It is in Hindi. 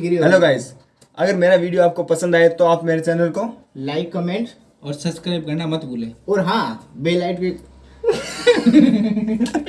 गिरी हेलो गाइस अगर मेरा वीडियो आपको पसंद आए तो आप मेरे चैनल को लाइक कमेंट और सब्सक्राइब करना मत भूलें। और हाँ बेल आइट